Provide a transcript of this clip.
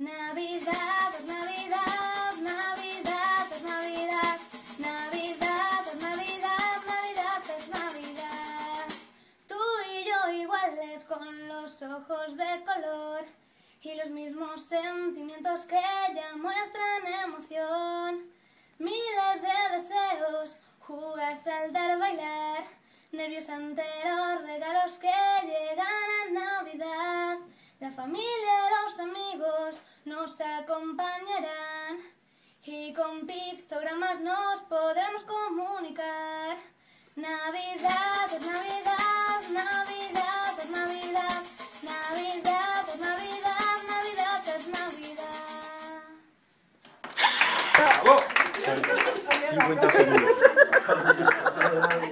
Navidad es Navidad, Navidad es Navidad, Navidad es Navidad, Navidad es Navidad. Tú y yo iguales con los ojos de color y los mismos sentimientos que ya muestran emoción. Miles de deseos, jugar, saltar, bailar, nervios ante los regalos que llegan a Navidad. La familia nos acompañarán y con pictogramas nos podremos comunicar. Navidad es Navidad, Navidad es Navidad, Navidad es Navidad, Navidad es Navidad. ¡Bravo! 50 segundos.